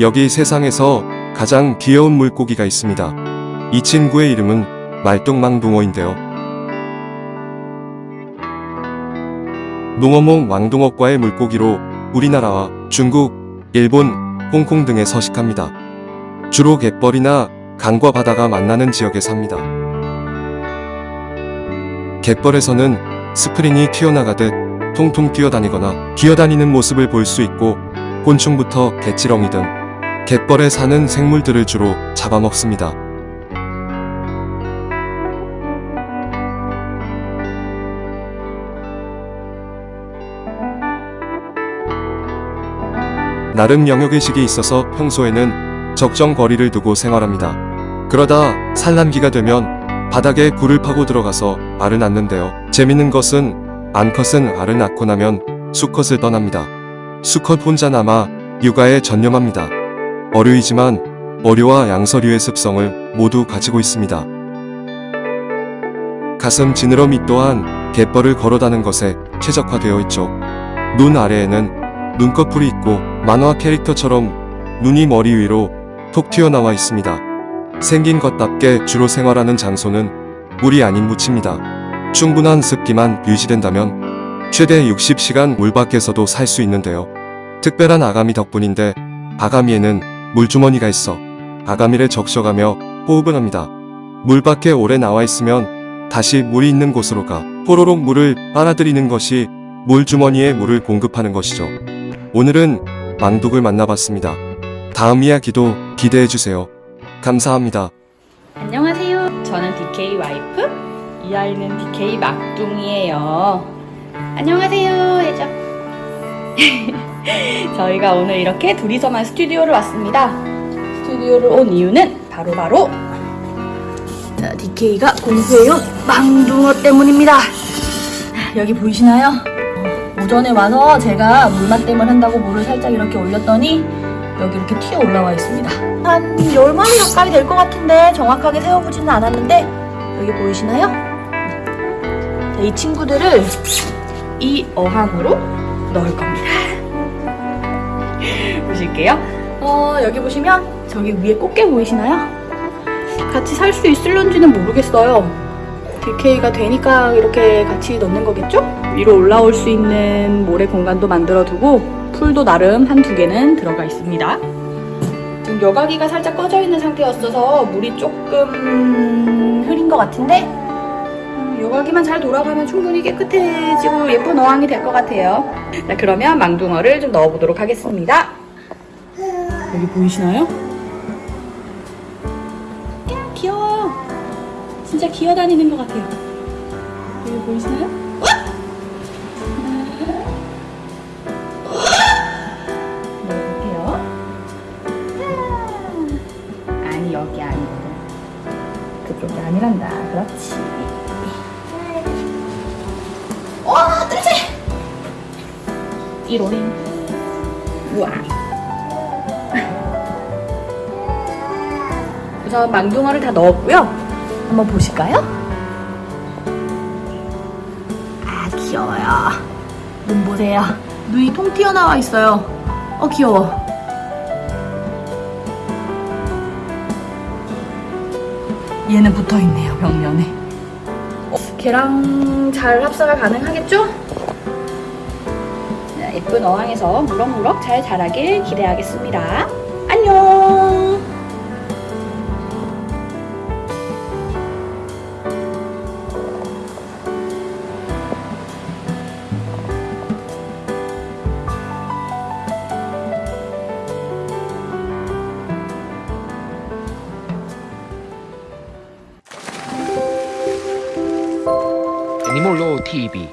여기 세상에서 가장 귀여운 물고기가 있습니다. 이 친구의 이름은 말똥망둥어인데요. 농어몽 왕둥어과의 물고기로 우리나라와 중국, 일본, 홍콩 등에 서식합니다. 주로 갯벌이나 강과 바다가 만나는 지역에 삽니다. 갯벌에서는 스프링이 튀어나가듯 통통 뛰어다니거나 기어다니는 모습을 볼 수 있고 곤충부터 개치렁이 등 갯벌에 사는 생물들을 주로 잡아먹습니다. 나름 영역의식이 있어서 평소에는 적정 거리를 두고 생활합니다. 그러다 산란기가 되면 바닥에 굴을 파고 들어가서 알을 낳는데요. 재밌는 것은 암컷은 알을 낳고 나면 수컷을 떠납니다. 수컷 혼자 남아 육아에 전념합니다. 어류이지만 어류와 양서류의 습성을 모두 가지고 있습니다. 가슴 지느러미 또한 갯벌을 걸어다는 것에 최적화되어 있죠. 눈 아래에는 눈꺼풀이 있고 만화 캐릭터처럼 눈이 머리 위로 톡 튀어나와 있습니다. 생긴 것답게 주로 생활하는 장소는 물이 아닌 묻입니다. 충분한 습기만 유지된다면 최대 60시간 물 밖에서도 살 수 있는데요. 특별한 아가미 덕분인데 아가미에는 물주머니가 있어 아가미를 적셔가며 호흡을 합니다. 물 밖에 오래 나와 있으면 다시 물이 있는 곳으로 가 호로록 물을 빨아들이는 것이 물주머니에 물을 공급하는 것이죠. 오늘은 망독을 만나봤습니다. 다음 이야기도 기대해주세요. 감사합니다. 안녕하세요. 저는 DK 와이프, 이 아이는 DK 막둥이에요. 안녕하세요. 해줘. 저희가 오늘 이렇게 둘이서만 스튜디오를 왔습니다. 스튜디오를 온 이유는 바로바로 자, DK가 공부해온 망둥어 때문입니다. 여기 보이시나요? 오전에 와서 제가 물맛댐을 한다고 물을 살짝 이렇게 올렸더니 여기 이렇게 튀어 올라와 있습니다. 한 10마리 가까이 될 것 같은데 정확하게 세워보지는 않았는데 여기 보이시나요? 자, 이 친구들을 이 어항으로 넣을 겁니다. 보실게요. 어, 여기 보시면 저기 위에 꽃게 보이시나요? 같이 살 수 있을런지는 모르겠어요. DK가 되니까 이렇게 같이 넣는 거겠죠? 위로 올라올 수 있는 모래 공간도 만들어 두고 풀도 나름 한 두 개는 들어가 있습니다. 지금 여과기가 살짝 꺼져 있는 상태였어서 물이 조금 흐린 것 같은데 음, 여과기만 잘 돌아가면 충분히 깨끗해지고 예쁜 어항이 될 것 같아요. 자 그러면 망둥어를 좀 넣어보도록 하겠습니다. 여기 보이시나요? 야 귀여워. 진짜 기어다니는 것 같아요. 여기 보이시나요? 넣어볼게요. 아니 여기 아니고 그쪽이 아니란다. 그렇지. 와 뜰지. 이로링. 우와. 우선 망둥어를 다 넣었고요. 한번 보실까요? 아 귀여워요. 눈 보세요. 눈이 통 튀어나와 있어요. 어 귀여워. 얘는 붙어 있네요 벽면에. 어, 걔랑 잘 합사가 가능하겠죠? 자, 예쁜 어항에서 무럭무럭 잘 자라길 기대하겠습니다. 애니몰로 TV